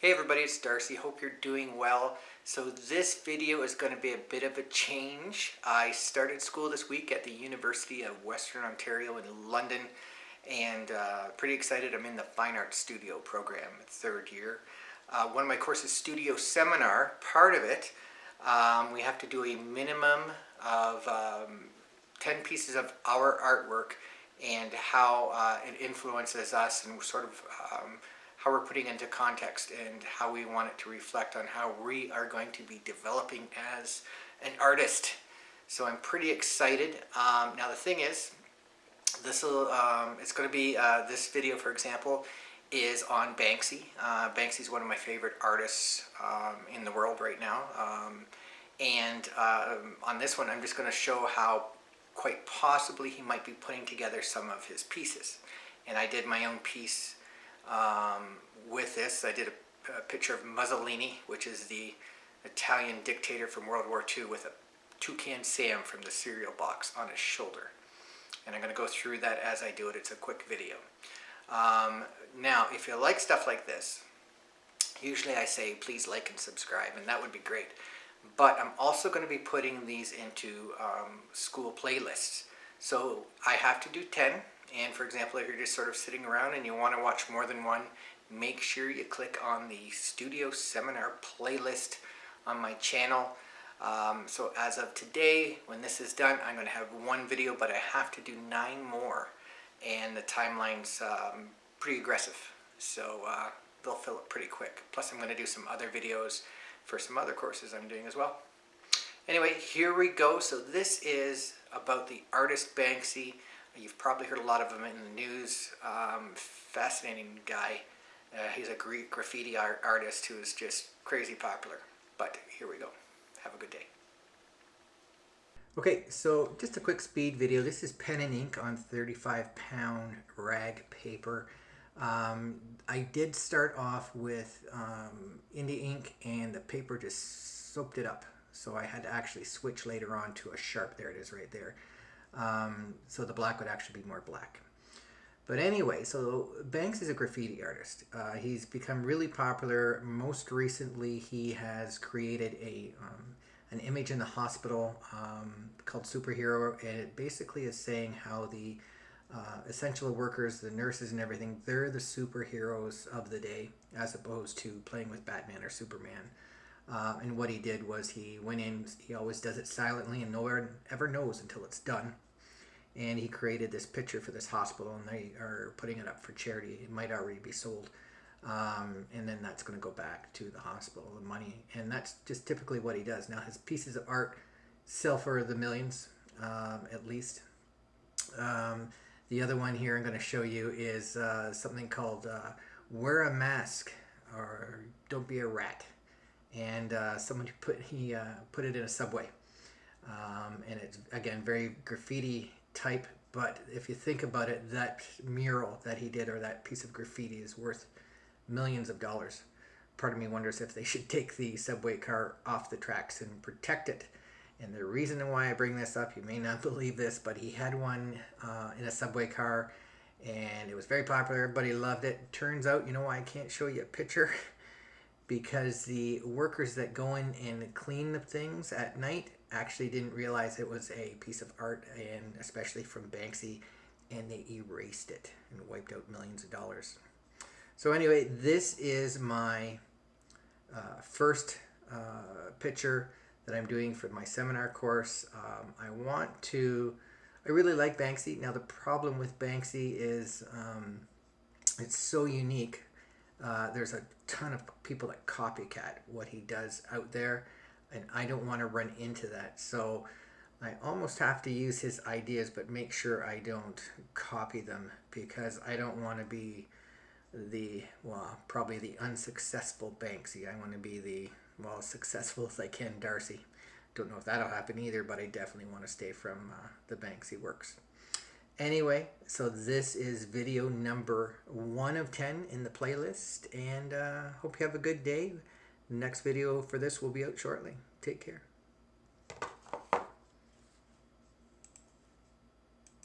Hey everybody, it's Darcy. Hope you're doing well. So this video is going to be a bit of a change. I started school this week at the University of Western Ontario in London and uh, pretty excited. I'm in the Fine Arts Studio program, third year. Uh, one of my courses, Studio Seminar, part of it, um, we have to do a minimum of um, 10 pieces of our artwork and how uh, it influences us and sort of um, how we're putting into context and how we want it to reflect on how we are going to be developing as an artist. So I'm pretty excited. Um, now the thing is, this will, um, it's going to be, uh, this video for example, is on Banksy. Uh, Banksy is one of my favorite artists um, in the world right now. Um, and uh, on this one I'm just going to show how quite possibly he might be putting together some of his pieces. And I did my own piece um, with this, I did a, a, picture of Mussolini, which is the Italian dictator from World War II with a toucan Sam from the cereal box on his shoulder. And I'm going to go through that as I do it. It's a quick video. Um, now, if you like stuff like this, usually I say please like and subscribe, and that would be great. But I'm also going to be putting these into um, school playlists. So I have to do 10, and for example, if you're just sort of sitting around and you want to watch more than one, make sure you click on the Studio Seminar playlist on my channel. Um, so as of today, when this is done, I'm going to have one video, but I have to do nine more. And the timeline's um, pretty aggressive, so uh, they'll fill up pretty quick. Plus I'm going to do some other videos for some other courses I'm doing as well. Anyway, here we go. So this is about the artist Banksy. You've probably heard a lot of him in the news. Um, fascinating guy. Uh, he's a Greek graffiti art artist who is just crazy popular. But here we go. Have a good day. Okay, so just a quick speed video. This is pen and ink on 35 pound rag paper. Um, I did start off with um, India ink and the paper just soaked it up. So I had to actually switch later on to a Sharpie. There it is right there. Um, so the black would actually be more black. But anyway, so Banksy is a graffiti artist. Uh, he's become really popular. Most recently, he has created a um, an image in the hospital um, called Superhero. And it basically is saying how the uh, essential workers, the nurses and everything, they're the superheroes of the day as opposed to playing with Batman or Superman. Uh, and what he did was he went in, he always does it silently and no one ever knows until it's done. And he created this picture for this hospital and they are putting it up for charity. It might already be sold. Um, and then that's going to go back to the hospital, the money. And that's just typically what he does. Now his pieces of art sell for the millions, um, at least. Um, the other one here I'm going to show you is uh, something called uh, Wear a Mask or Don't Be a Rat and uh, someone put he uh, put it in a subway. Um, and it's again very graffiti type but if you think about it that mural that he did or that piece of graffiti is worth millions of dollars. Part of me wonders if they should take the subway car off the tracks and protect it. And the reason why I bring this up you may not believe this but he had one uh, in a subway car and it was very popular. Everybody loved it. Turns out you know why I can't show you a picture because the workers that go in and clean the things at night actually didn't realize it was a piece of art and especially from Banksy and they erased it and wiped out millions of dollars. So anyway, this is my uh, first uh, picture that I'm doing for my seminar course. Um, I want to, I really like Banksy. Now the problem with Banksy is um, it's so unique uh, there's a ton of people that copycat what he does out there, and I don't want to run into that. So I almost have to use his ideas, but make sure I don't copy them because I don't want to be the, well, probably the unsuccessful Banksy. I want to be the, well, as successful as I can Darcy. Don't know if that'll happen either, but I definitely want to stay from uh, the Banksy works. Anyway, so this is video number one of 10 in the playlist and uh, hope you have a good day. Next video for this will be out shortly. Take care.